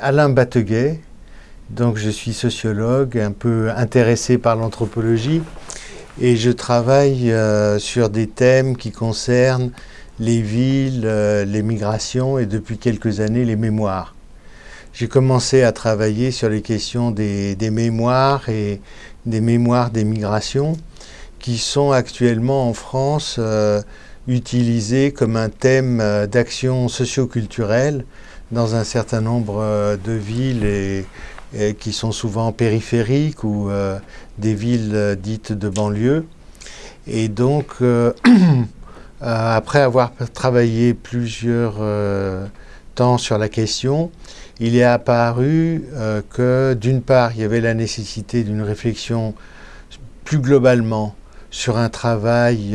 Alain Batteguet, donc je suis sociologue, un peu intéressé par l'anthropologie et je travaille euh, sur des thèmes qui concernent les villes, euh, les migrations et depuis quelques années les mémoires. J'ai commencé à travailler sur les questions des, mémoires et des mémoires des migrations qui sont actuellement en France euh, utilisées comme un thème d'action socio-culturelle dans un certain nombre euh, de villes et, qui sont souvent périphériques ou euh, des villes euh, dites de banlieue. Et donc, après avoir travaillé plusieurs temps sur la question, il est apparu que d'une part, il y avait la nécessité d'une réflexion plus globalement sur un travail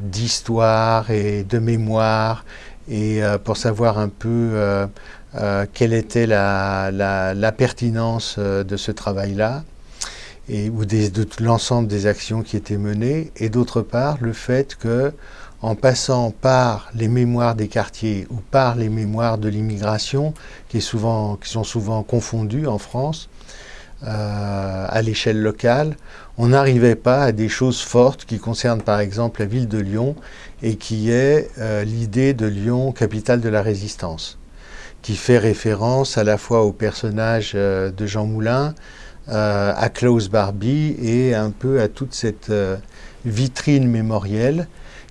d'histoire et de mémoire et euh, pour savoir un peu euh, euh, quelle était la, pertinence de ce travail-là ou de l'ensemble des actions qui étaient menées, et d'autre part le fait que en passant par les mémoires des quartiers ou par les mémoires de l'immigration, qui, sont souvent confondues en France, à l'échelle locale, on n'arrivait pas à des choses fortes qui concernent par exemple la ville de Lyon et qui est euh, l'idée de Lyon, capitale de la résistance, qui fait référence à la fois au personnage euh, de Jean Moulin, euh, à Klaus Barbie et un peu à toute cette vitrine mémorielle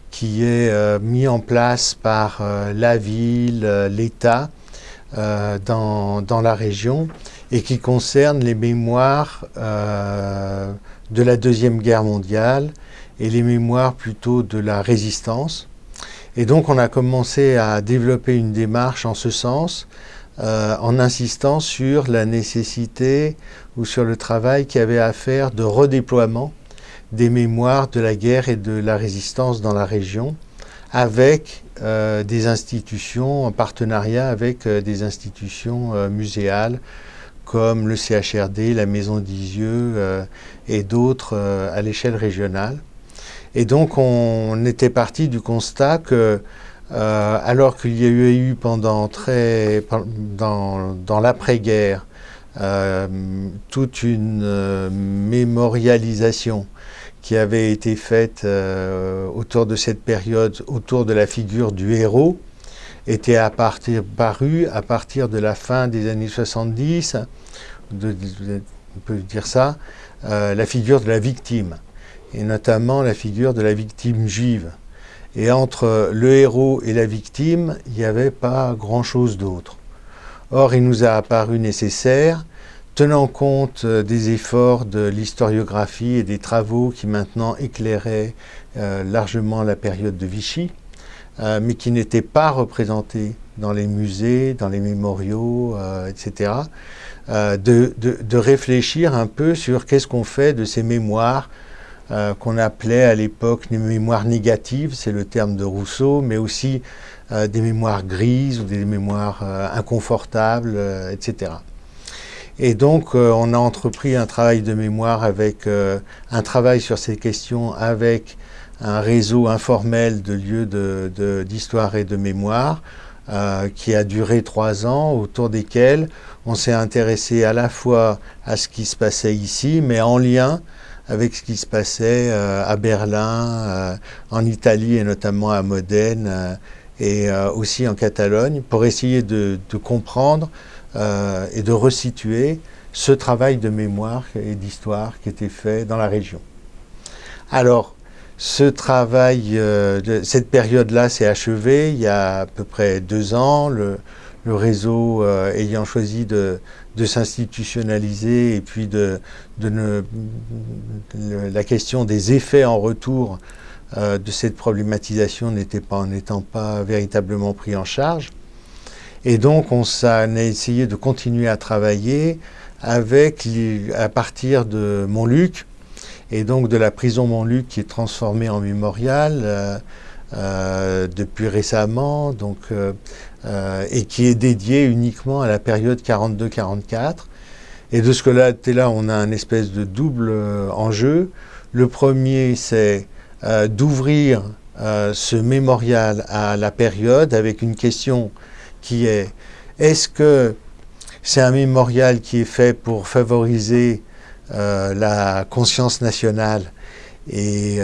qui est mise en place par la ville, l'État dans, dans, la région et qui concerne les mémoires de la Deuxième Guerre mondiale et les mémoires plutôt de la résistance. Et donc on a commencé à développer une démarche en ce sens, euh, en insistant sur la nécessité ou sur le travail qu'il y avait à faire de redéploiement des mémoires de la guerre et de la résistance dans la région, avec euh, des institutions, en partenariat avec euh, des institutions muséales, comme le CHRD, la Maison d'Isieux euh, et d'autres euh, à l'échelle régionale. Et donc on était parti du constat que euh, alors qu'il y a eu pendant très, dans, dans l'après-guerre toute une mémorialisation qui avait été faite autour de cette période, autour de la figure du héros, était à à partir de la fin des années 70, on peut dire ça, euh, la figure de la victime, et notamment la figure de la victime juive. Et entre le héros et la victime, il n'y avait pas grand-chose d'autre. Or, il nous a apparu nécessaire, tenant compte euh, des efforts de l'historiographie et des travaux qui maintenant éclairaient euh, largement la période de Vichy, euh, mais qui n'étaient pas représentés dans les musées, dans les mémoriaux, euh, etc., euh, de, de, réfléchir un peu sur qu'est-ce qu'on fait de ces mémoires qu'on appelait à l'époque les mémoires négatives, c'est le terme de Rousseau, mais aussi des mémoires grises ou des mémoires inconfortables, etc. Et donc, on a entrepris un travail de mémoire avec un travail sur ces questions avec un réseau informel de lieux d'histoire et de mémoire euh, qui a duré trois ans, autour desquels on s'est intéressé à la fois à ce qui se passait ici, mais en lien avec ce qui se passait euh, à Berlin, euh, en Italie et notamment à Modène et aussi en Catalogne, pour essayer de, de comprendre et de resituer ce travail de mémoire et d'histoire qui était fait dans la région. Alors, ce travail, euh, cette période-là s'est achevée il y a à peu près deux ans, le, réseau euh, ayant choisi de, s'institutionnaliser et puis de, la question des effets en retour euh, de cette problématisation n'était pas en étant pas véritablement pris en charge. Et donc on, a essayé de continuer à travailler avec, à partir de Montluc, et donc de la prison Montluc qui est transformée en mémorial euh, euh, depuis récemment, donc, euh, et qui est dédiée uniquement à la période 42-44. Et de ce que là, là, on a un espèce de double enjeu. Le premier, c'est d'ouvrir ce mémorial à la période avec une question qui est est-ce que c'est un mémorial qui est fait pour favoriser la conscience nationale et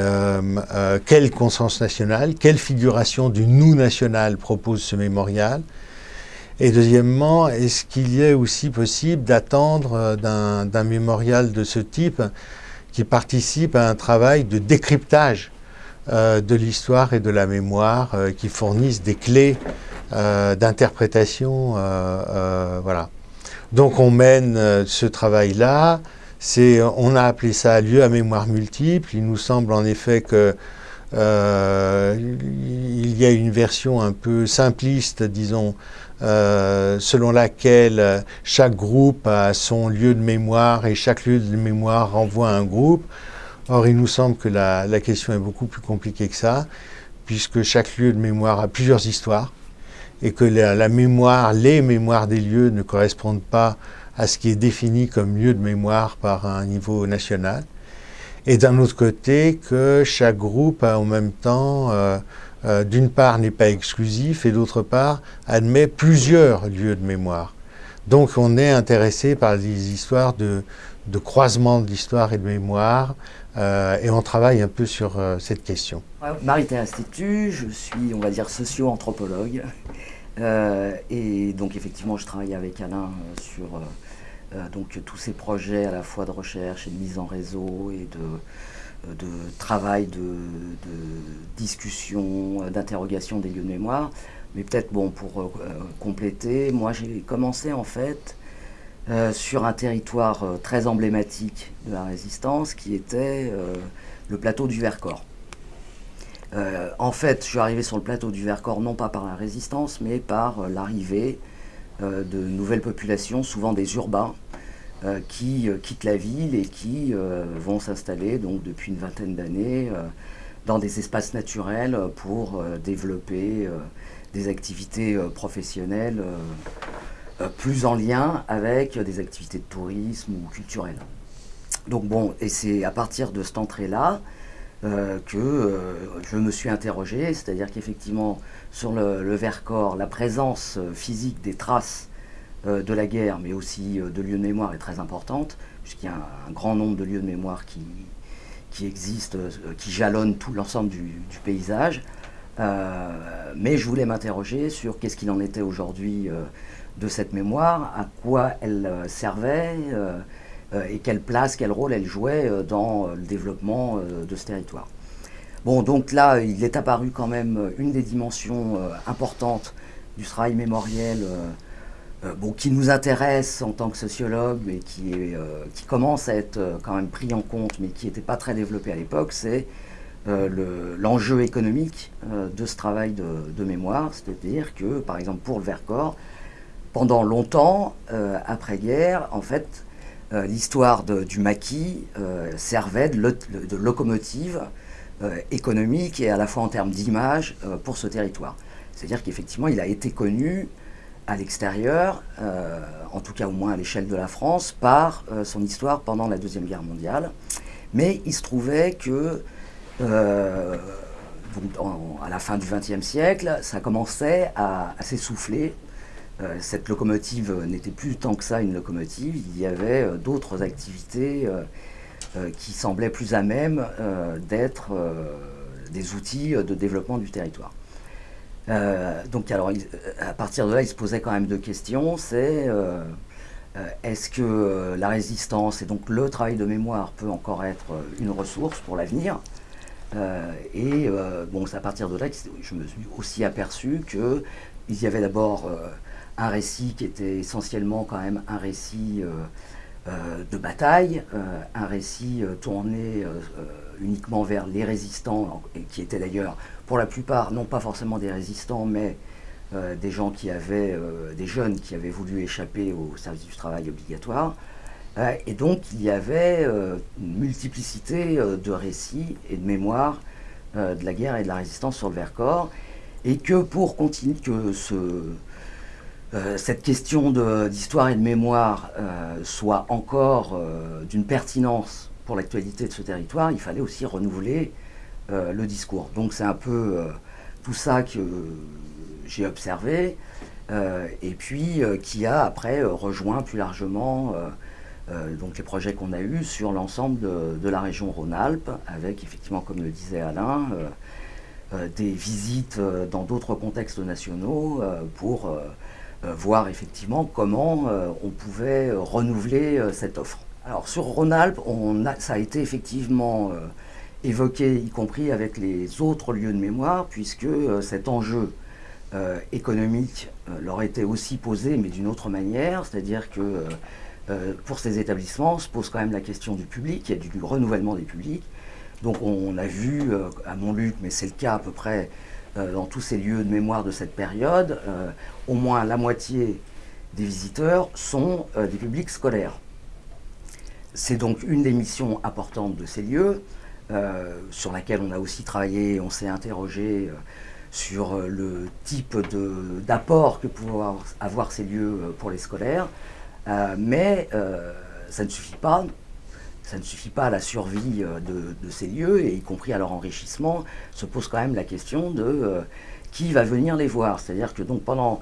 quelle conscience nationale, quelle figuration du nous national propose ce mémorial et deuxièmement, est-ce qu'il est aussi possible d'attendre d'un mémorial de ce type qui participe à un travail de décryptage euh, de l'histoire et de la mémoire, euh, qui fournissent des clés euh, d'interprétation. voilà. Donc on mène ce travail-là. On a appelé ça lieu à mémoire multiple. Il nous semble en effet que il y a une version un peu simpliste, disons, selon laquelle chaque groupe a son lieu de mémoire et chaque lieu de mémoire renvoie à un groupe. Or, il nous semble que la, question est beaucoup plus compliquée que ça, puisque chaque lieu de mémoire a plusieurs histoires, et que la, mémoire, les mémoires des lieux ne correspondent pas à ce qui est défini comme lieu de mémoire par un niveau national. Et d'un autre côté, que chaque groupe en même temps, euh, euh, d'une part, n'est pas exclusif, et d'autre part, admet plusieurs lieux de mémoire. Donc on est intéressé par des histoires de, croisement de l'histoire et de mémoire, euh, et on travaille un peu sur cette question. Marie-Thérèse Institut, je suis, on va dire, socio-anthropologue. Euh, et donc, effectivement, je travaille avec Alain sur donc, tous ces projets à la fois de recherche et de mise en réseau et de, travail, de, discussion, d'interrogation des lieux de mémoire. Mais peut-être, bon, pour compléter, moi, j'ai commencé en fait euh, sur un territoire euh, très emblématique de la résistance qui était euh, le plateau du Vercors. En fait, je suis arrivé sur le plateau du Vercors non pas par la résistance, mais par l'arrivée de nouvelles populations, souvent des urbains, qui quittent la ville et qui vont s'installer donc depuis une vingtaine d'années dans des espaces naturels pour développer des activités professionnelles euh, plus en lien avec des activités de tourisme ou culturelles. Donc bon, et c'est à partir de cette entrée-là euh, que euh, je me suis interrogé, c'est-à-dire qu'effectivement, sur le, Vercors, la présence physique des traces de la guerre, mais aussi de lieux de mémoire est très importante, puisqu'il y a un, grand nombre de lieux de mémoire qui, qui existent, qui jalonnent tout l'ensemble du, paysage. mais je voulais m'interroger sur qu'est-ce qu'il en était aujourd'hui de cette mémoire, à quoi elle euh, servait euh, euh, et quelle place, quel rôle elle jouait dans le développement de ce territoire. Bon, donc là, il est apparu quand même une des dimensions importantes du travail mémoriel bon, qui nous intéresse en tant que sociologue, mais qui, commence à être quand même pris en compte, mais qui n'était pas très développé à l'époque, c'est l'enjeu économique de ce travail de, mémoire. C'est-à-dire que, par exemple, pour le Vercors, pendant longtemps, euh, après-guerre, en fait, euh, l'histoire du maquis euh, servait de, locomotive économique et à la fois en termes d'image pour ce territoire. C'est-à-dire qu'effectivement, il a été connu à l'extérieur, en tout cas au moins à l'échelle de la France, par son histoire pendant la Deuxième Guerre mondiale. Mais il se trouvait que à la fin du XXe siècle, ça commençait à s'essouffler euh, cette locomotive n'était plus tant que ça une locomotive, il y avait euh, d'autres activités euh, qui semblaient plus à même d'être des outils de développement du territoire. donc alors, à partir de là, il se posait quand même deux questions. C'est est-ce que la résistance et donc le travail de mémoire peut encore être une ressource pour l'avenir? Et bon, c'est à partir de là que je me suis aussi aperçu qu'il y avait d'abord un récit qui était essentiellement quand même un récit euh, euh, de bataille, euh, un récit tourné uniquement vers les résistants, et qui étaient d'ailleurs pour la plupart non pas forcément des résistants, mais des gens qui avaient, des jeunes qui avaient voulu échapper au service du travail obligatoire. et donc il y avait une multiplicité de récits et de mémoires de la guerre et de la résistance sur le Vercors, et que pour continuer, que ce, cette question d'histoire et de mémoire euh, soit encore euh, d'une pertinence pour l'actualité de ce territoire, il fallait aussi renouveler le discours. Donc c'est un peu tout ça que j'ai observé, et puis qui a après rejoint plus largement donc les projets qu'on a eus sur l'ensemble de, la région Rhône-Alpes, avec effectivement, comme le disait Alain, des visites dans d'autres contextes nationaux pour voir effectivement comment on pouvait renouveler cette offre. Alors sur Rhône-Alpes, ça a été effectivement euh, évoqué, y compris avec les autres lieux de mémoire, puisque euh, cet enjeu euh, économique leur était aussi posé, mais d'une autre manière, c'est-à-dire que pour ces établissements se pose quand même la question du public et du renouvellement des publics. Donc on a vu à Montluc, mais c'est le cas à peu près dans tous ces lieux de mémoire de cette période, au moins la moitié des visiteurs sont des publics scolaires. C'est donc une des missions importantes de ces lieux, euh, sur laquelle on a aussi travaillé, on s'est interrogé euh, sur euh, le type d'apport que pouvaient avoir, ces lieux pour les scolaires. mais ça ne suffit pas. Ça ne suffit pas à la survie de, de, ces lieux, et y compris à leur enrichissement, se pose quand même la question de qui va venir les voir. C'est-à-dire que donc pendant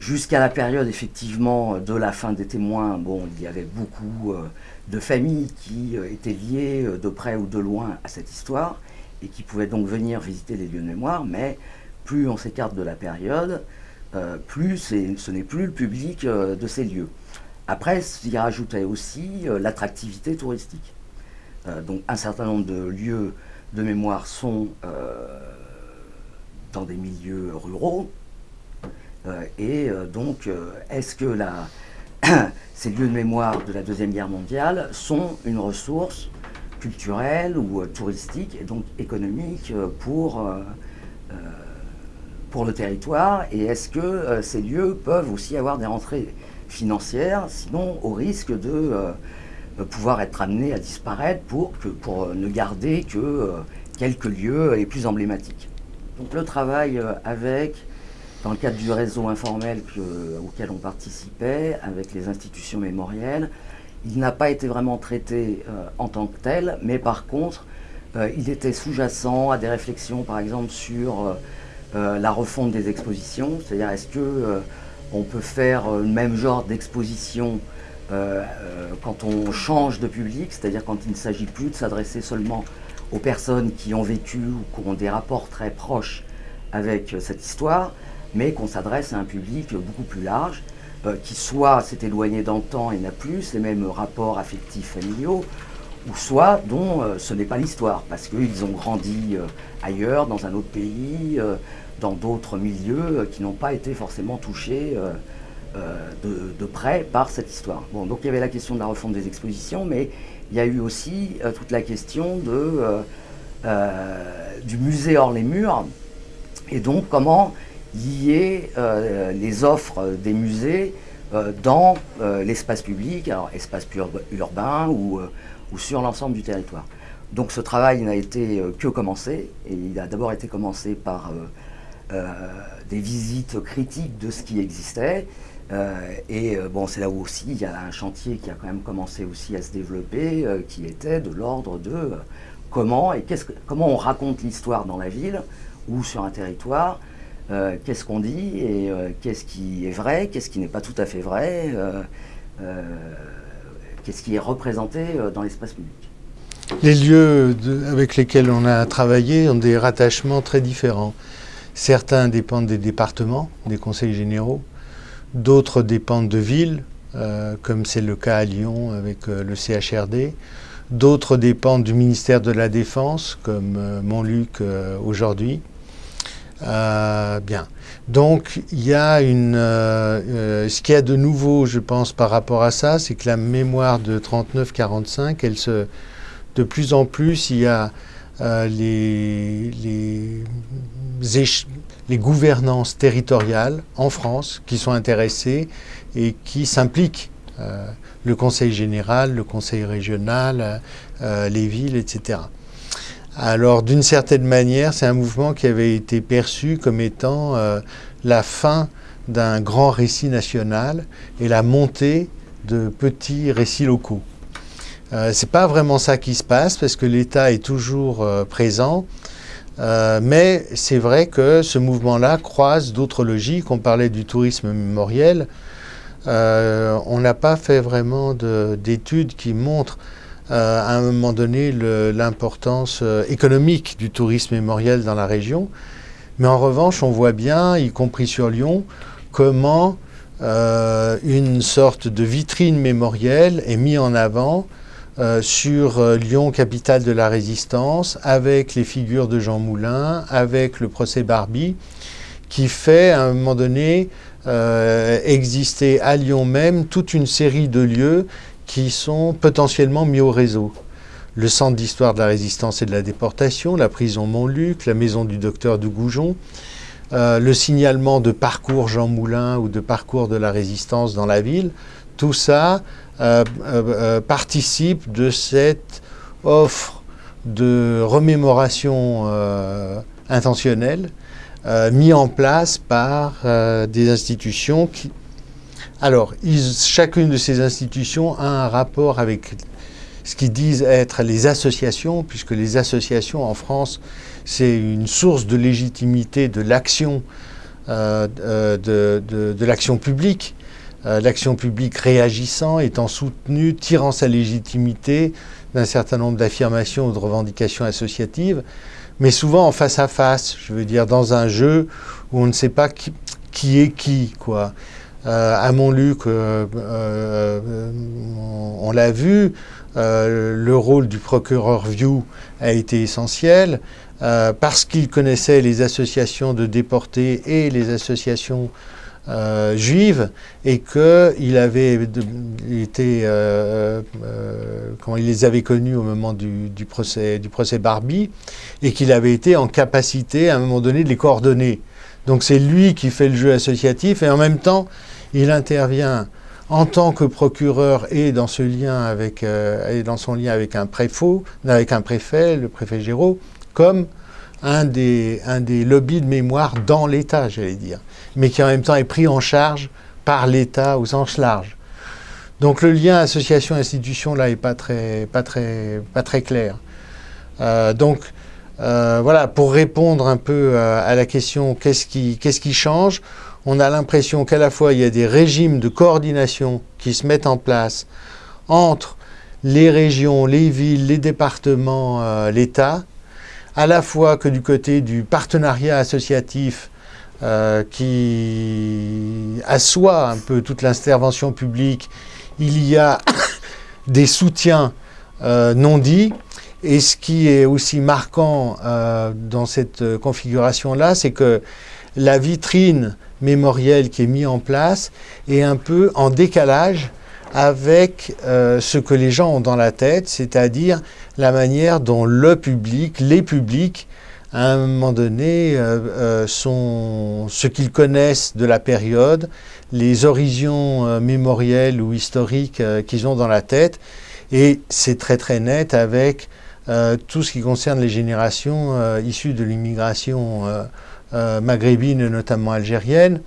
Jusqu'à la période effectivement de la fin des témoins, bon, il y avait beaucoup euh, de familles qui euh, étaient liées euh, de près ou de loin à cette histoire et qui pouvaient donc venir visiter les lieux de mémoire, mais plus on s'écarte de la période, plus ce n'est plus le public de ces lieux. Après, il rajoutait aussi l'attractivité touristique. donc un certain nombre de lieux de mémoire sont dans des milieux ruraux, euh, et euh, donc, euh, est-ce que ces lieux de mémoire de la Deuxième Guerre mondiale sont une ressource culturelle ou touristique et donc économique pour, pour le territoire? Et est-ce que ces lieux peuvent aussi avoir des rentrées financières, sinon au risque de pouvoir être amenés à disparaître pour, que, pour ne garder que quelques lieux les plus emblématiques. Donc le travail avec dans le cadre du réseau informel auquel on participait avec les institutions mémorielles, il n'a pas été vraiment traité euh, en tant que tel, mais par contre, euh, il était sous-jacent à des réflexions, par exemple, sur euh, la refonte des expositions, c'est-à-dire est-ce que on peut faire le même genre d'exposition quand on change de public, c'est-à-dire quand il ne s'agit plus de s'adresser seulement aux personnes qui ont vécu ou qui ont des rapports très proches avec cette histoire, mais qu'on s'adresse à un public beaucoup plus large, euh, qui soit s'est éloigné dans le temps et n'a plus les mêmes rapports affectifs familiaux, ou soit dont euh, ce n'est pas l'histoire, parce qu'ils ont grandi euh, ailleurs, dans un autre pays, dans d'autres milieux qui n'ont pas été forcément touchés de, près par cette histoire. Bon, donc il y avait la question de la refonte des expositions, mais il y a eu aussi toute la question du musée hors les murs, et donc comment lier euh, les offres des musées euh, dans euh, l'espace public, alors espace urbain ou, ou sur l'ensemble du territoire. Donc ce travail n'a été que commencé, et il a d'abord été commencé par des visites critiques de ce qui existait, et bon, c'est là où aussi il y a un chantier qui a quand même commencé aussi à se développer, qui était de l'ordre de comment et comment on raconte l'histoire dans la ville ou sur un territoire, euh, qu'est-ce qu'on dit et euh, qu'est-ce qui est vrai, qu'est-ce qui n'est pas tout à fait vrai, euh, qu'est-ce qui est représenté dans l'espace public. Les lieux avec lesquels on a travaillé ont des rattachements très différents. Certains dépendent des départements, des conseils généraux, d'autres dépendent de villes, comme c'est le cas à Lyon avec le CHRD, d'autres dépendent du ministère de la Défense, comme Montluc aujourd'hui. Euh, bien. Donc, il y a une. Euh, euh, ce qu'il y a de nouveau, je pense, par rapport à ça, c'est que la mémoire de 39-45, elle se. De plus en plus, il y a les, les, gouvernances territoriales en France qui sont intéressées et qui s'impliquent. le conseil général, le conseil régional, les villes, etc. Alors d'une certaine manière, c'est un mouvement qui avait été perçu comme étant euh, la fin d'un grand récit national et la montée de petits récits locaux. Euh, Ce n'est pas vraiment ça qui se passe parce que l'État est toujours euh, mais c'est vrai que ce mouvement-là croise d'autres logiques. On parlait du tourisme mémoriel. on n'a pas fait vraiment d'études qui montrent à un moment donné l'importance économique du tourisme mémoriel dans la région. Mais en revanche, on voit bien, y compris sur Lyon, comment euh, une sorte de vitrine mémorielle est mise en avant euh, sur euh, Lyon, capitale de la résistance, avec les figures de Jean Moulin, avec le procès Barbie, qui fait à un moment donné exister à Lyon même toute une série de lieux qui sont potentiellement mis au réseau. Le centre d'histoire de la résistance et de la déportation, la prison Montluc, la maison du docteur de Goujon, euh, le signalement de parcours Jean Moulin ou de parcours de la résistance dans la ville, tout ça euh, euh, participe de cette offre de remémoration intentionnelle mis en place par des institutions qui... Alors, chacune de ces institutions a un rapport avec ce qu'ils disent être les associations, puisque les associations en France, c'est une source de légitimité de l'action euh, euh, de, l'action publique. Euh, l'action publique réagissant, étant soutenue, tirant sa légitimité d'un certain nombre d'affirmations ou de revendications associatives, mais souvent en face à face, je veux dire dans un jeu où on ne sait pas qui, est qui, quoi. à Montluc, on l'a vu, euh, le rôle du procureur View a été essentiel euh, parce qu'il connaissait les associations de déportés et les associations euh, juives et qu'il avait été, quand il les avait connus au moment du, procès, du procès Barbie et qu'il avait été en capacité à un moment donné de les coordonner. Donc c'est lui qui fait le jeu associatif et en même temps il intervient en tant que procureur et dans ce lien avec euh, dans son lien avec un préfet, avec un préfet, le préfet Géraud, comme un des, un des lobbies de mémoire dans l'État, j'allais dire, mais qui en même temps est pris en charge par l'État au sens large. Donc le lien association-institution là est pas très, pas très, pas très clair. Euh, donc euh, voilà, pour répondre un peu à la question qu'est-ce qui, qui change on a l'impression qu'à la fois il y a des régimes de coordination qui se mettent en place entre les régions, les villes, les départements, euh, l'État, à la fois que du côté du partenariat associatif euh, qui assoit un peu toute l'intervention publique, il y a des soutiens euh, non dits. Et ce qui est aussi marquant dans cette configuration-là, c'est que la vitrine mémoriel qui est mis en place est un peu en décalage avec euh, ce que les gens ont dans la tête, c'est-à-dire la manière dont le public, les publics, à un moment donné, euh, euh, sont ce qu'ils connaissent de la période, les horizons mémoriels ou historiques qu'ils ont dans la tête, et c'est très très net avec tout ce qui concerne les générations issues de l'immigration euh, maghrébine, notamment algérienne.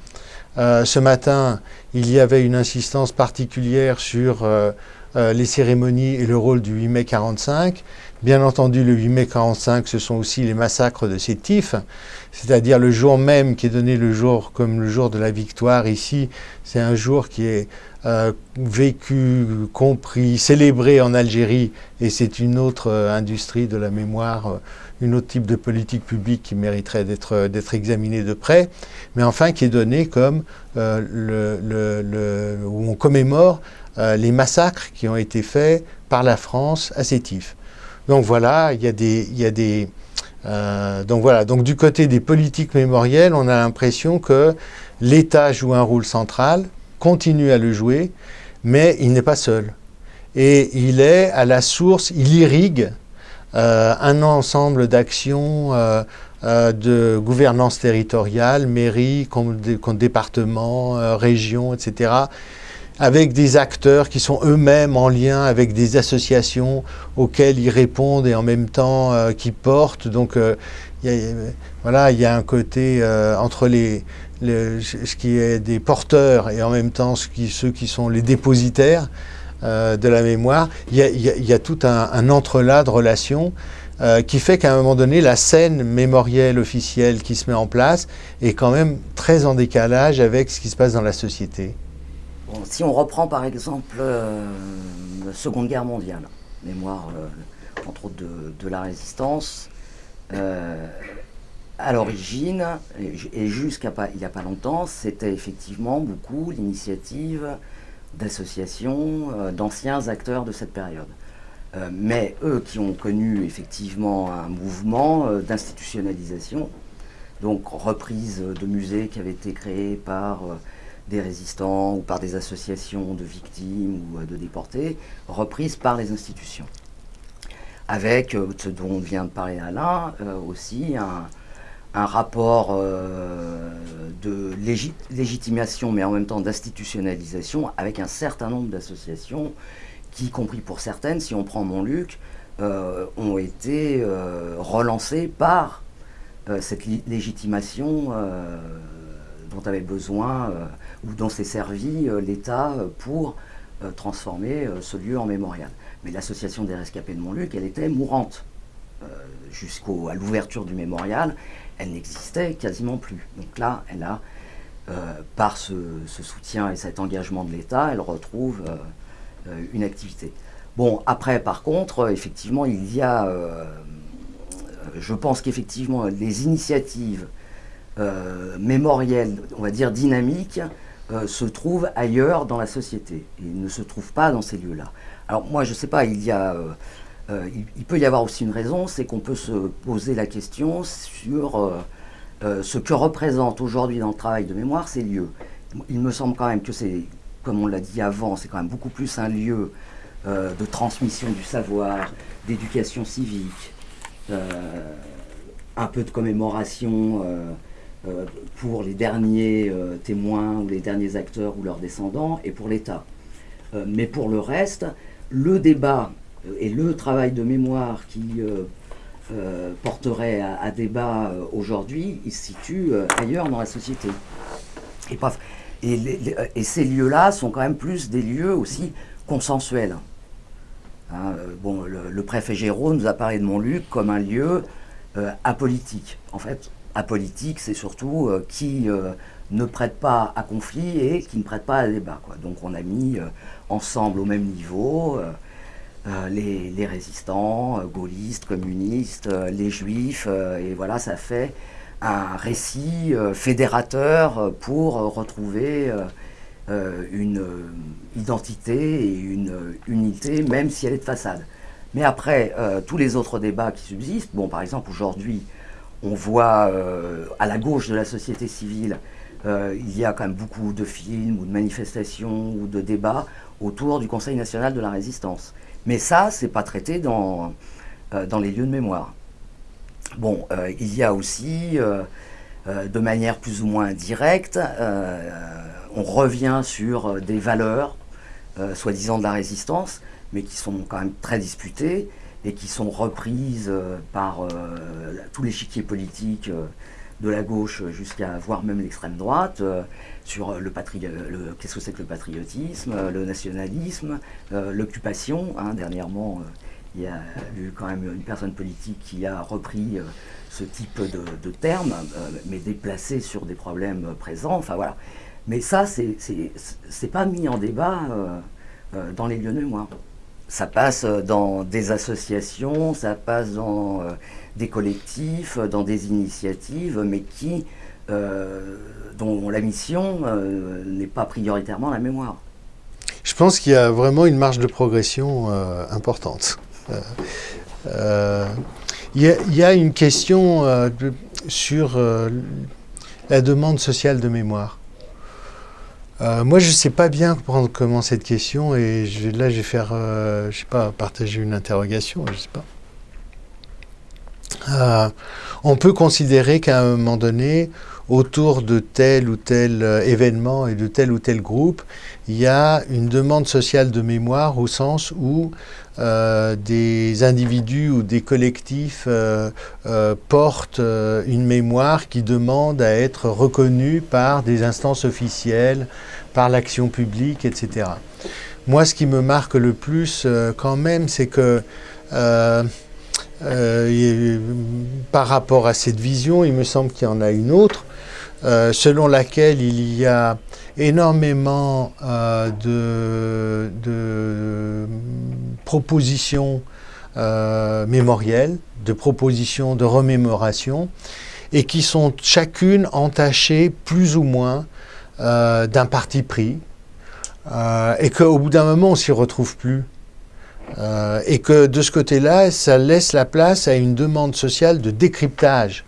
Euh, ce matin, il y avait une insistance particulière sur euh, les cérémonies et le rôle du 8 mai 45. Bien entendu, le 8 mai 45, ce sont aussi les massacres de Sétif, c'est-à-dire le jour même qui est donné le jour comme le jour de la victoire ici. C'est un jour qui est vécu, compris, célébré en Algérie, et c'est une autre industrie de la mémoire une autre type de politique publique qui mériterait d'être examinée de près, mais enfin qui est donnée comme euh, le, où on commémore euh, les massacres qui ont été faits par la France à Sétif. Donc voilà, il y a des... Y a des euh, donc voilà, donc du côté des politiques mémorielles, on a l'impression que l'État joue un rôle central, continue à le jouer, mais il n'est pas seul. Et il est à la source, il irrigue euh, un ensemble d'actions euh, euh, de gouvernance territoriale, mairie, département, région, etc., avec des acteurs qui sont eux-mêmes en lien avec des associations auxquelles ils répondent et en même temps qui portent. Donc voilà, il y a un côté entre les, ce qui est des porteurs et en même temps ceux qui sont les dépositaires. Euh, de la mémoire, il y a, tout un, entrelac de relations qui fait qu'à un moment donné, la scène mémorielle officielle qui se met en place est quand même très en décalage avec ce qui se passe dans la société. si on reprend par exemple la Seconde Guerre mondiale, mémoire entre autres de, la résistance, à l'origine, et jusqu'à il n'y a pas longtemps, c'était effectivement beaucoup l'initiative d'associations, euh, d'anciens acteurs de cette période. Euh, mais eux qui ont connu effectivement un mouvement euh, d'institutionnalisation, donc reprise de musées qui avaient été créés par des résistants ou par des associations de victimes ou de déportés, reprise par les institutions. Avec ce dont vient de parler Alain, aussi un, un rapport euh, de légitimation, mais en même temps d'institutionnalisation, avec un certain nombre d'associations qui, y compris pour certaines, si on prend Montluc, euh, ont été euh, relancées par cette légitimation dont avait besoin ou dont s'est servi l'État pour transformer ce lieu en mémorial. Mais l'association des rescapés de Montluc, elle était mourante jusqu'à l'ouverture du mémorial elle n'existait quasiment plus. Donc là, elle a, euh, par ce, soutien et cet engagement de l'État, elle retrouve euh, euh, une activité. Bon, après, par contre, effectivement, il y a, je pense qu'effectivement, les initiatives mémorielles, on va dire dynamiques, se trouvent ailleurs dans la société et ne se trouvent pas dans ces lieux-là. Alors moi, je ne sais pas, il y a euh, il, peut y avoir aussi une raison, c'est qu'on peut se poser la question sur euh, euh, ce que représentent aujourd'hui dans le travail de mémoire ces lieux. Il me semble quand même que c'est, comme on l'a dit avant, c'est quand même beaucoup plus un lieu de transmission du savoir, d'éducation civique, un peu de commémoration pour les derniers témoins ou les derniers acteurs ou leurs descendants et pour l'État. mais pour le reste, le débat et le travail de mémoire qui euh, euh, porterait à, débat euh, aujourd'hui, il se situe ailleurs dans la société. Et, ces lieux-là sont quand même plus des lieux aussi consensuels. Hein, bon, le, préfet Géraud nous a parlé de Montluc comme un lieu apolitique. En fait, apolitique, c'est surtout qui ne prête pas à conflit et qui ne prête pas à débat. Donc on a mis ensemble au même niveau euh, les, résistants, euh, gaullistes, communistes, euh, les juifs, et voilà, ça fait un récit fédérateur pour retrouver une identité et une unité, même si elle est de façade. Mais après, tous les autres débats qui subsistent, bon, par exemple, aujourd'hui, on voit à la gauche de la société civile, il y a quand même beaucoup de films ou de manifestations ou de débats autour du Conseil national de la résistance. Mais ça, c'est pas traité dans, euh, dans les lieux de mémoire. Bon, euh, il y a aussi, euh, de manière plus ou moins directe, on revient sur des valeurs, soi-disant de la résistance, mais qui sont quand même très disputées et qui sont reprises par tous les chiquiers politiques de la gauche jusqu'à voire même l'extrême droite, sur le, le qu'est-ce que c'est que le patriotisme, le nationalisme, euh, l'occupation. Hein, dernièrement, euh, il y a eu quand même une personne politique qui a repris euh, ce type de, termes, mais déplacé sur des problèmes présents. Enfin voilà. Mais ça, c'est pas mis en débat dans les lieux de mémoire. Ça passe dans des associations, ça passe dans des collectifs, dans des initiatives, mais qui euh, dont la mission euh, n'est pas prioritairement la mémoire. Je pense qu'il y a vraiment une marge de progression euh, importante. Il y, a une question sur la demande sociale de mémoire. moi, je ne sais pas bien prendre comment cette question et là, je vais faire, je sais pas, partager une interrogation, je sais pas. on peut considérer qu'à un moment donné, autour de tel ou tel euh, événement et de tel ou tel groupe, il y a une demande sociale de mémoire au sens où euh, des individus ou des collectifs euh, portent une mémoire qui demande à être reconnue par des instances officielles, par l'action publique, etc. Moi, ce qui me marque le plus quand même, c'est que par rapport à cette vision, il me semble qu'il y en a une autre, selon laquelle il y a énormément de, de, propositions mémorielles, de propositions de remémoration, et qui sont chacune entachées plus ou moins euh, d'un parti pris, euh, et qu'au bout d'un moment, on s'y retrouve plus. Euh, et que de ce côté-là, ça laisse la place à une demande sociale de décryptage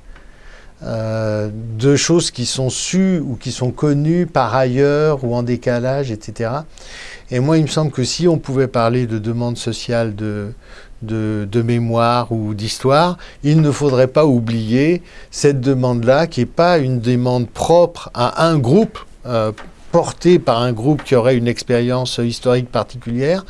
de choses qui sont sues ou qui sont connues par ailleurs ou en décalage, etc. Et moi, il me semble que si on pouvait parler de demande sociale de, de, mémoire ou d'histoire, il ne faudrait pas oublier cette demande-là, qui n'est pas une demande propre à un groupe, euh, portée par un groupe qui aurait une expérience historique particulière,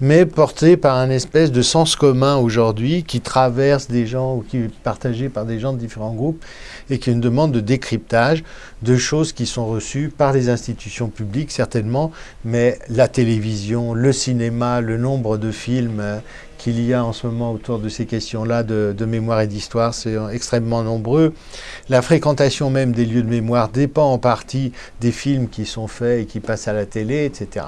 mais portée par un espèce de sens commun aujourd'hui qui traverse des gens ou qui est partagé par des gens de différents groupes et qui est une demande de décryptage de choses qui sont reçues par les institutions publiques certainement, mais la télévision, le cinéma, le nombre de films euh, qu'il y a en ce moment autour de ces questions-là de, mémoire et d'histoire, c'est extrêmement nombreux. La fréquentation même des lieux de mémoire dépend en partie des films qui sont faits et qui passent à la télé, etc.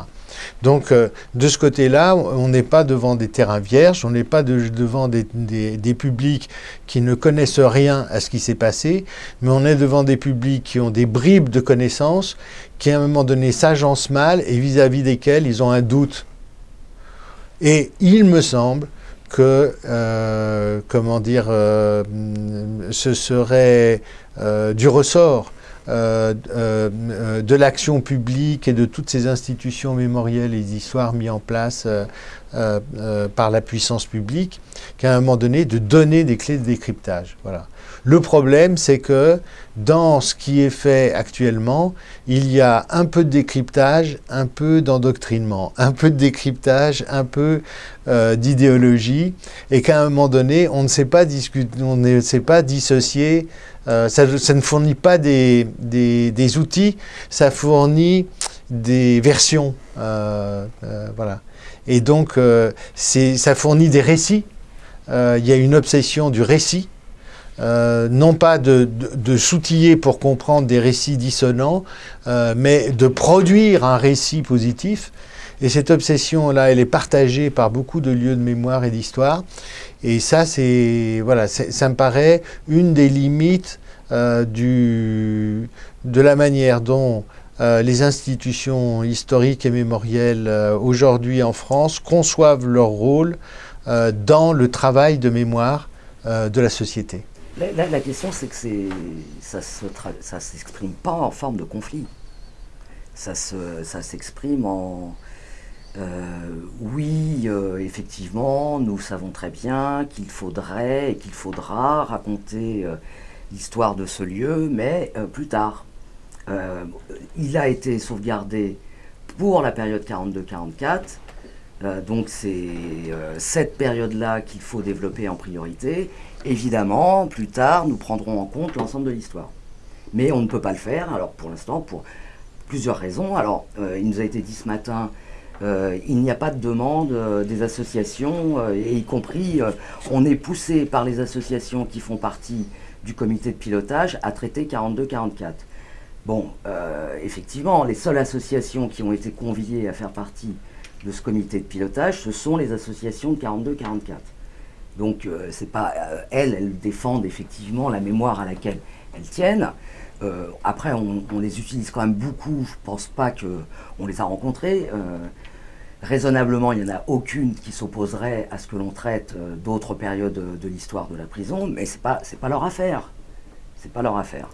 Donc, euh, de ce côté-là, on n'est pas devant des terrains vierges, on n'est pas devant des, des, publics qui ne connaissent rien à ce qui s'est passé, mais on est devant des publics qui ont des bribes de connaissances, qui à un moment donné s'agencent mal et vis-à-vis desquels ils ont un doute et il me semble que, euh, comment dire, euh, ce serait euh, du ressort de l'action publique et de toutes ces institutions mémorielles et d'histoire mises en place par la puissance publique, qu'à un moment donné, de donner des clés de décryptage. Voilà. Le problème, c'est que dans ce qui est fait actuellement, il y a un peu de décryptage, un peu d'endoctrinement, un peu de décryptage, un peu euh, d'idéologie, et qu'à un moment donné, on ne sait pas, discuter, on ne sait pas dissocier, euh, ça, ne fournit pas des, outils, ça fournit des versions. Euh, voilà. Et donc, ça fournit des récits. il y a une obsession du récit euh, non pas de, s'outiller pour comprendre des récits dissonants, euh, mais de produire un récit positif. Et cette obsession-là, elle est partagée par beaucoup de lieux de mémoire et d'histoire. Et ça, c'est voilà, ça me paraît une des limites euh, de la manière dont les institutions historiques et mémorielles aujourd'hui en France conçoivent leur rôle dans le travail de mémoire de la société. La, question, c'est que ça ne s'exprime pas en forme de conflit. Ça s'exprime en... Euh, oui, euh, effectivement, nous savons très bien qu'il faudrait et qu'il faudra raconter euh, l'histoire de ce lieu, mais plus tard. il a été sauvegardé pour la période 42-44, donc c'est cette période-là qu'il faut développer en priorité, Évidemment, plus tard, nous prendrons en compte l'ensemble de l'histoire. Mais on ne peut pas le faire, alors pour l'instant, pour plusieurs raisons. Alors, euh, il nous a été dit ce matin, euh, il n'y a pas de demande euh, des associations, et y compris, on est poussé par les associations qui font partie du comité de pilotage à traiter 42-44. Bon, effectivement, les seules associations qui ont été conviées à faire partie de ce comité de pilotage, ce sont les associations de 42-44. Donc, euh, c'est pas euh, elles, elles défendent effectivement la mémoire à laquelle elles tiennent. Euh, après, on, les utilise quand même beaucoup. Je pense pas qu'on les a rencontrées. raisonnablement, il n'y en a aucune qui s'opposerait à ce que l'on traite d'autres périodes de, l'histoire de la prison, mais c'est pas pas leur affaire. C'est pas leur affaire.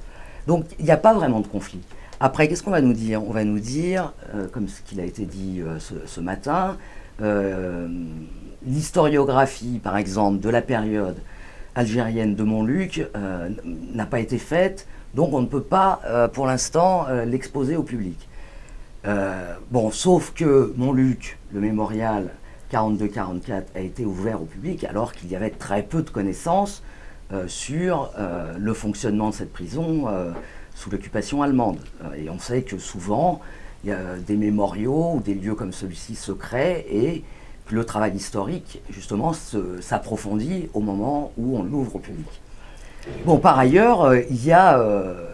Donc, il n'y a pas vraiment de conflit. Après, qu'est-ce qu'on va nous dire? On va nous dire, comme ce qu'il a été dit ce, ce, matin, l'historiographie, par exemple, de la période algérienne de Montluc euh, n'a pas été faite, donc on ne peut pas, euh, pour l'instant, euh, l'exposer au public. bon, sauf que Montluc, le mémorial 42-44, a été ouvert au public alors qu'il y avait très peu de connaissances sur le fonctionnement de cette prison sous l'occupation allemande. et on sait que souvent, il y a des mémoriaux ou des lieux comme celui-ci se créent et le travail historique, justement, s'approfondit au moment où on l'ouvre au public. Bon, par ailleurs, euh, il y a, euh,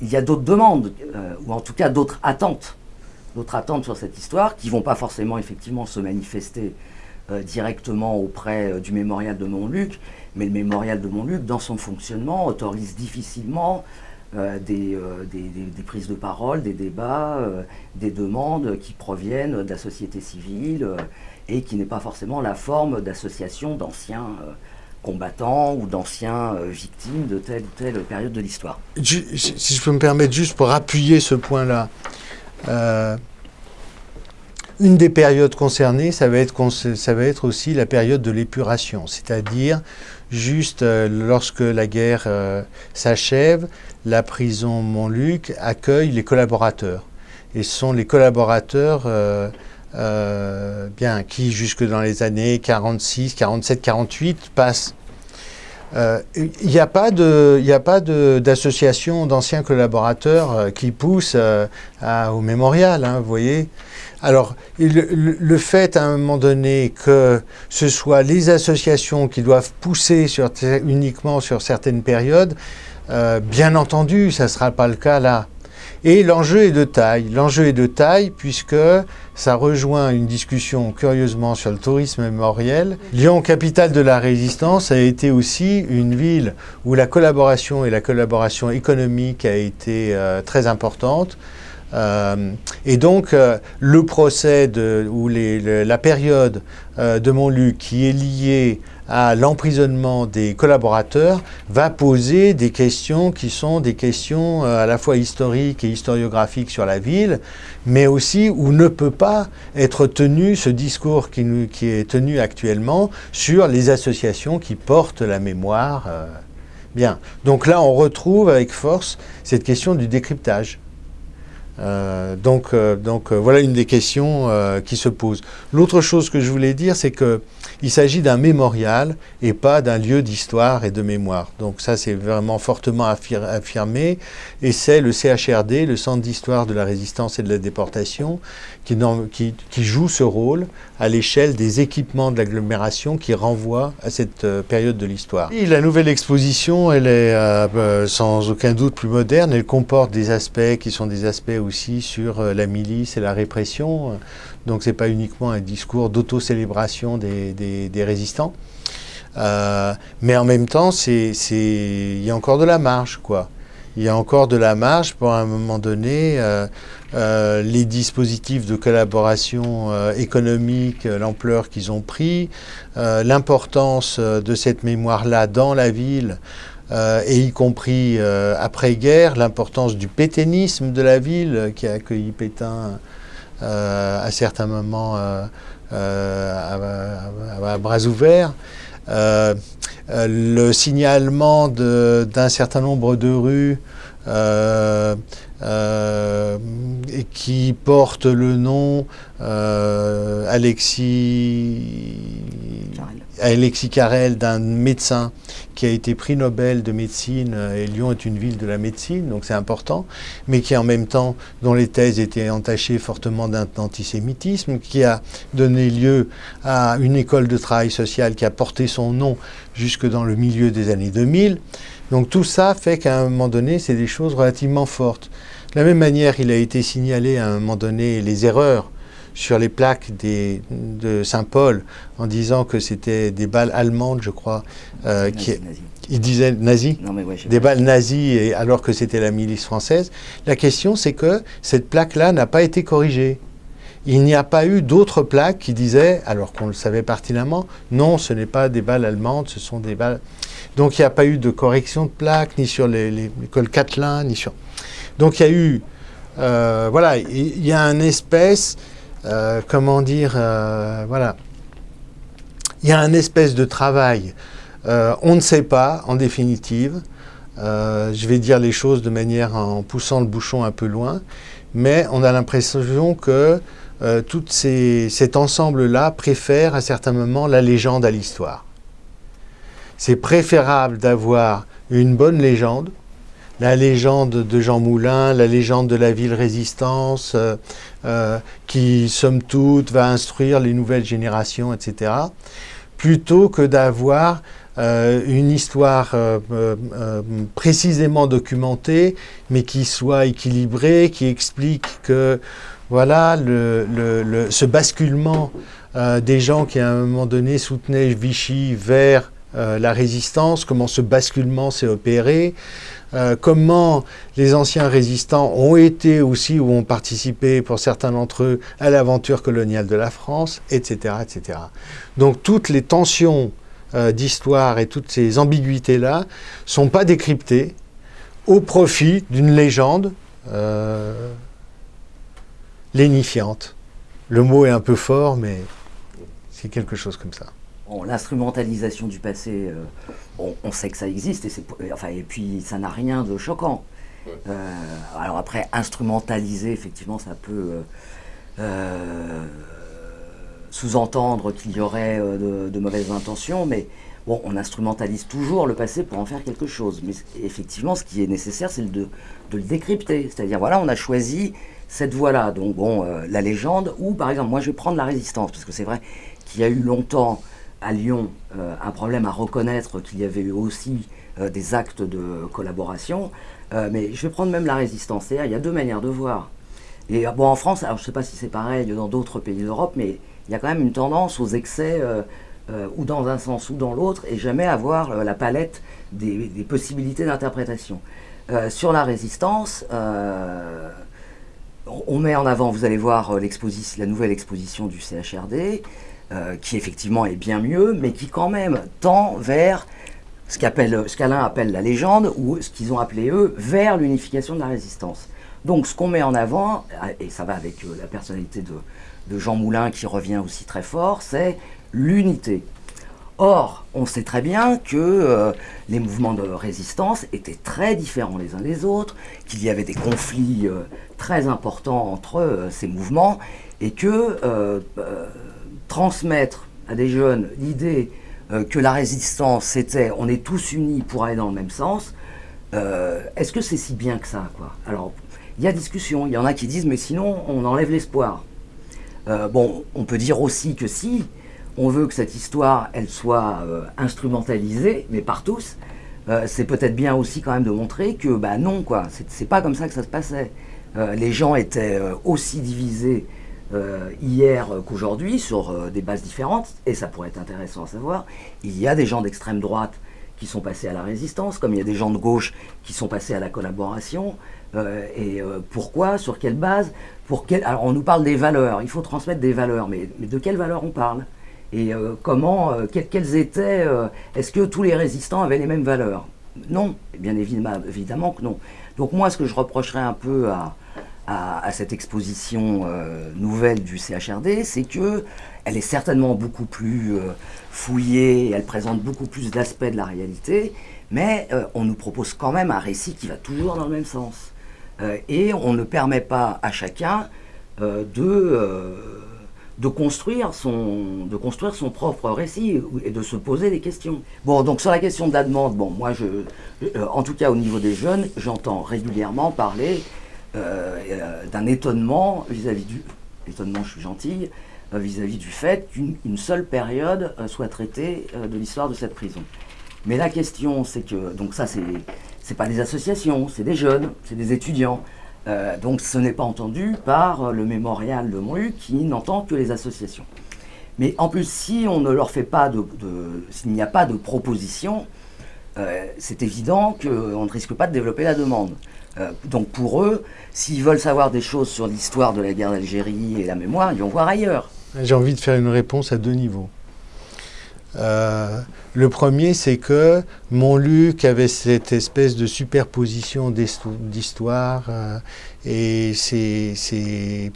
d'autres demandes, euh, ou en tout cas d'autres attentes, d'autres attentes sur cette histoire, qui ne vont pas forcément, effectivement, se manifester directement auprès du mémorial de Montluc, mais le mémorial de Montluc, dans son fonctionnement, autorise difficilement des, prises de parole, des débats, des demandes qui proviennent de la société civile et qui n'est pas forcément la forme d'association d'anciens euh, combattants ou d'anciens euh, victimes de telle ou telle période de l'histoire. Si je peux me permettre juste pour appuyer ce point-là, euh, une des périodes concernées, ça va, être, ça va être aussi la période de l'épuration, c'est-à-dire juste lorsque la guerre s'achève, la prison Montluc accueille les collaborateurs. Et ce sont les collaborateurs euh, bien, qui jusque dans les années 46, 47, 48 passe. Euh, il n'y a pas d'association d'anciens collaborateurs euh, qui pousse au mémorial, hein, vous voyez. Alors, le, fait à un moment donné que ce soit les associations qui doivent pousser sur, uniquement sur certaines périodes, bien entendu, ça ne sera pas le cas là. Et l'enjeu est de taille. L'enjeu est de taille puisque ça rejoint une discussion curieusement sur le tourisme mémoriel. Lyon, capitale de la résistance, a été aussi une ville où la collaboration et la collaboration économique a été euh, très importante. Euh, et donc, euh, le procès ou la période de Montluc qui est liée à l'emprisonnement des collaborateurs va poser des questions qui sont des questions euh, à la fois historiques et historiographiques sur la ville, mais aussi où ne peut pas être tenu ce discours qui, qui est tenu actuellement sur les associations qui portent la mémoire. Euh. Bien, donc là on retrouve avec force cette question du décryptage. Euh, donc, donc voilà une des questions qui se posent. L'autre chose que je voulais dire, c'est que il s'agit d'un mémorial et pas d'un lieu d'histoire et de mémoire. Donc ça, c'est vraiment fortement affirmé. Et c'est le CHRD, le Centre d'histoire de la résistance et de la déportation, qui, joue ce rôle à l'échelle des équipements de l'agglomération qui renvoient à cette euh, période de l'histoire. La nouvelle exposition, elle est euh, euh, sans aucun doute plus moderne. Elle comporte des aspects qui sont des aspects aussi sur la milice et la répression. Donc ce n'est pas uniquement un discours d'auto-célébration des, résistants. Mais en même temps, il y a encore de la marge, quoi. Il y a encore de la marge pour un moment donné euh, euh, les dispositifs de collaboration économique, l'ampleur qu'ils ont pris, l'importance de cette mémoire-là dans la ville, et y compris après-guerre, l'importance du pétainisme de la ville qui a accueilli Pétain euh, à certains moments euh, euh, à, bras ouverts. Le signalement d'un certain nombre de rues qui portent le nom Alexis Alexis Carrel, d'un médecin qui a été prix Nobel de médecine, euh, et Lyon est une ville de la médecine, donc c'est important, mais qui en même temps, dont les thèses étaient entachées fortement d'antisémitisme, qui a donné lieu à une école de travail social qui a porté son nom jusque dans le milieu des années 2000. Donc tout ça fait qu'à un moment donné, c'est des choses relativement fortes. De la même manière, il a été signalé à un moment donné les erreurs sur les plaques de Saint-Paul en disant que c'était des balles allemandes, je crois. Euh, qui, Il disait nazi Des balles nazies et, alors que c'était la milice française. La question, c'est que cette plaque-là n'a pas été corrigée. Il n'y a pas eu d'autres plaques qui disaient, alors qu'on le savait pertinemment, non, ce n'est pas des balles allemandes, ce sont des balles... Donc il n'y a pas eu de correction de plaques, ni sur l'école Catelin, ni sur... Donc il y a eu... Euh, voilà, il y a un espèce euh, comment dire, euh, voilà. Il y a un espèce de travail. Euh, on ne sait pas, en définitive. je vais dire les choses de manière en poussant le bouchon un peu loin, mais on a l'impression que tout cet ensemble-là préfère à certains moments la légende à l'histoire. C'est préférable d'avoir une bonne légende la légende de Jean Moulin, la légende de la ville résistance, qui, somme toute, va instruire les nouvelles générations, etc., plutôt que d'avoir une histoire précisément documentée, mais qui soit équilibrée, qui explique que voilà ce basculement des gens qui à un moment donné soutenaient Vichy vers euh, la résistance, comment ce basculement s'est opéré, euh, comment les anciens résistants ont été aussi ou ont participé pour certains d'entre eux à l'aventure coloniale de la France, etc. etc. Donc toutes les tensions euh, d'histoire et toutes ces ambiguïtés-là sont pas décryptées au profit d'une légende lénifiante. Le mot est un peu fort, mais c'est quelque chose comme ça l'instrumentalisation du passé, euh, on, sait que ça existe, et, enfin, et puis ça n'a rien de choquant. Euh, alors après, instrumentaliser, effectivement, ça peut euh, sous-entendre qu'il y aurait de, mauvaises intentions, mais bon, on instrumentalise toujours le passé pour en faire quelque chose. Mais effectivement, ce qui est nécessaire, c'est de, de, le décrypter. C'est-à-dire, voilà, on a choisi cette voie-là, donc bon, la légende, ou par exemple, moi je vais prendre la résistance, parce que c'est vrai qu'il y a eu longtemps à Lyon euh, un problème à reconnaître qu'il y avait eu aussi euh, des actes de collaboration. Euh, mais je vais prendre même la résistance. Il y a deux manières de voir. Et bon, en France, alors je ne sais pas si c'est pareil dans d'autres pays d'Europe, mais il y a quand même une tendance aux excès, ou dans un sens ou dans l'autre, et jamais avoir la palette des, des possibilités d'interprétation. sur la résistance, on met en avant, vous allez voir la nouvelle exposition du CHRD, euh, qui effectivement est bien mieux, mais qui quand même tend vers ce qu'Alain appelle la légende, ou ce qu'ils ont appelé eux, vers l'unification de la résistance. Donc ce qu'on met en avant, et ça va avec euh, la personnalité de, Jean Moulin qui revient aussi très fort, c'est l'unité. Or, on sait très bien que euh, les mouvements de résistance étaient très différents les uns des autres, qu'il y avait des conflits très importants entre ces mouvements, et que transmettre à des jeunes l'idée euh, que la résistance, c'était on est tous unis pour aller dans le même sens, euh, est-ce que c'est si bien que ça quoi? Alors, il y a discussion, il y en a qui disent mais sinon on enlève l'espoir. Euh, bon, on peut dire aussi que si on veut que cette histoire, elle soit instrumentalisée, mais par tous, c'est peut-être bien aussi quand même de montrer que bah non quoi, c'est pas comme ça que ça se passait. les gens étaient aussi divisés euh, hier qu'aujourd'hui sur euh, des bases différentes, et ça pourrait être intéressant à savoir, il y a des gens d'extrême droite qui sont passés à la résistance, comme il y a des gens de gauche qui sont passés à la collaboration, euh, et pourquoi, sur quelle base, pour quel... Alors on nous parle des valeurs, il faut transmettre des valeurs, mais, de quelles valeurs on parle? Et comment, quelles étaient, est-ce que tous les résistants avaient les mêmes valeurs? Non, bien évidemment, évidemment que non. Donc moi, ce que je reprocherais un peu à, à, cette exposition euh, nouvelle du CHRD, c'est que elle est certainement beaucoup plus euh, fouillée, elle présente beaucoup plus d'aspects de la réalité, mais euh, on nous propose quand même un récit qui va toujours dans le même sens. et on ne permet pas à chacun de, de, construire son, de construire son propre récit et de se poser des questions. Bon, donc sur la question de la demande, bon, moi, je, en tout cas au niveau des jeunes, j'entends régulièrement parler d'un étonnement vis-à-vis du... Étonnement, je suis euh, vis-à-vis du fait qu'une seule période soit traitée de l'histoire de cette prison. Mais la question, c'est que, donc ça, c'est pas des associations, c'est des jeunes, c'est des étudiants. donc ce n'est pas entendu par le mémorial de Montluc qui n'entend que les associations. Mais en plus, si on ne leur fait pas de, s'il n'y a pas de proposition, c'est évident qu'on ne risque pas de développer la demande. Euh, donc pour eux, s'ils veulent savoir des choses sur l'histoire de la guerre d'Algérie et la mémoire, ils vont voir ailleurs. J'ai envie de faire une réponse à deux niveaux. Euh, le premier, c'est que Montluc avait cette espèce de superposition d'histoire euh, et c'est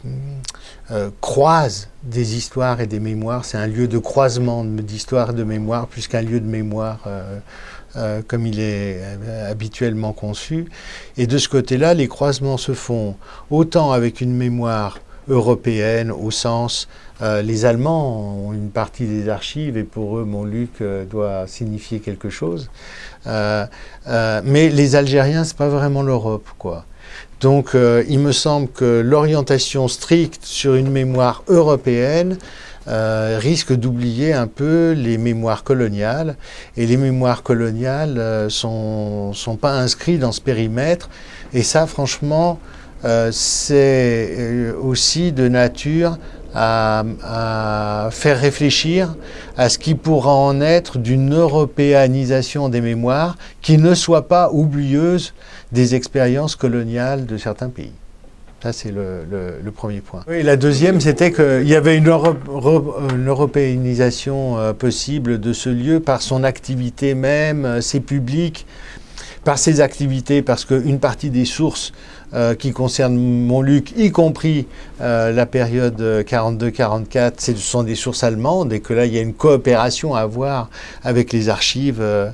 croise des histoires et des mémoires. C'est un lieu de croisement d'histoire et de mémoire plus qu'un lieu de mémoire euh, comme il est euh, habituellement conçu. Et de ce côté-là, les croisements se font autant avec une mémoire européenne au sens euh, les Allemands ont une partie des archives et pour eux, Montluc doit signifier quelque chose. Mais les Algériens, c'est pas vraiment l'Europe. Donc, il me semble que l'orientation stricte sur une mémoire européenne risque d'oublier un peu les mémoires coloniales. Et les mémoires coloniales ne sont, sont, pas inscrites dans ce périmètre. Et ça, franchement, c'est aussi de nature à, faire réfléchir à ce qui pourra en être d'une européanisation des mémoires qui ne soit pas oublieuse des expériences coloniales de certains pays. Ça, c'est le, premier point. La deuxième, c'était qu'il y avait une, européanisation euh, possible de ce lieu par son activité même, euh, ses publics, par ses activités, parce qu'une partie des sources euh, qui concernent Montluc, y compris euh, la période 42-44, ce sont des sources allemandes et que là, il y a une coopération à avoir avec les archives euh,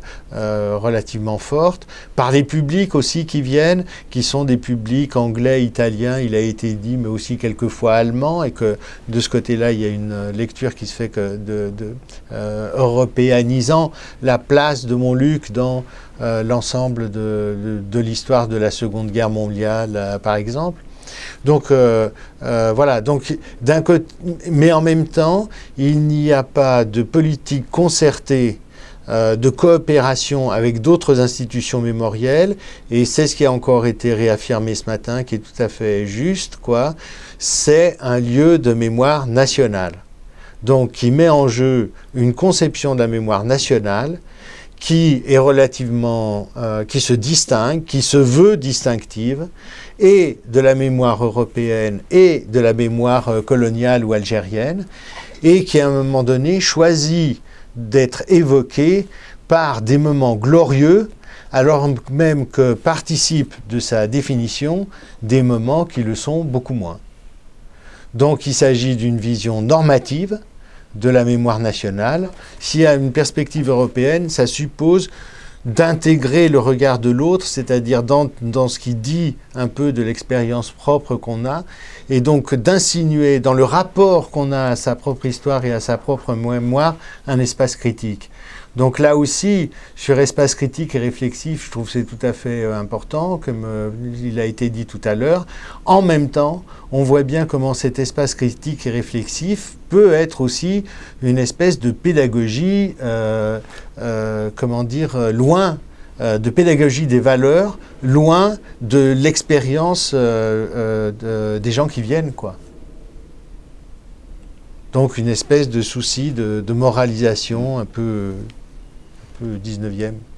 relativement fortes, par les publics aussi qui viennent, qui sont des publics anglais, italiens, il a été dit, mais aussi quelquefois allemands, et que de ce côté-là, il y a une lecture qui se fait de, de européanisant la place de Montluc dans euh, l'ensemble de, l'histoire de la Seconde Guerre mondiale, euh, par exemple. Donc euh, voilà, donc côté, mais en même temps, il n'y a pas de politique concertée de coopération avec d'autres institutions mémorielles, et c'est ce qui a encore été réaffirmé ce matin, qui est tout à fait juste, quoi. C'est un lieu de mémoire nationale, donc qui met en jeu une conception de la mémoire nationale qui est relativement, euh, qui se distingue, qui se veut distinctive, et de la mémoire européenne et de la mémoire euh, coloniale ou algérienne, et qui à un moment donné choisit d'être évoquée par des moments glorieux, alors même que participent de sa définition des moments qui le sont beaucoup moins. Donc il s'agit d'une vision normative, de la mémoire nationale. S'il y a une perspective européenne, ça suppose d'intégrer le regard de l'autre, c'est-à-dire dans, dans, ce qui dit un peu de l'expérience propre qu'on a, et donc d'insinuer dans le rapport qu'on a à sa propre histoire et à sa propre mémoire un espace critique. Donc là aussi, sur espace critique et réflexif, je trouve que c'est tout à fait euh, important, comme euh, il a été dit tout à l'heure. En même temps, on voit bien comment cet espace critique et réflexif peut être aussi une espèce de pédagogie, euh, comment dire, loin de pédagogie des valeurs, loin de l'expérience des gens qui viennent, quoi. Donc une espèce de souci de moralisation un peu peu 19e.